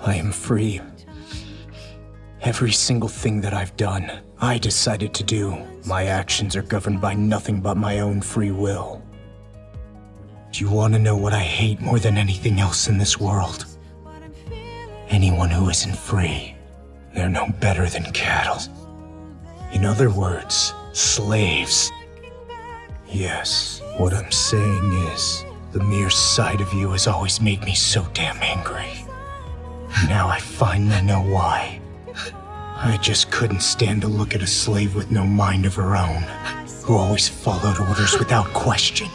I am free. Every single thing that I've done, I decided to do. My actions are governed by nothing but my own free will. Do you want to know what I hate more than anything else in this world? Anyone who isn't free. They're no better than cattle. In other words, slaves. Yes, what I'm saying is, the mere sight of you has always made me so damn angry. Now I finally know why. I just couldn't stand to look at a slave with no mind of her own, who always followed orders without question.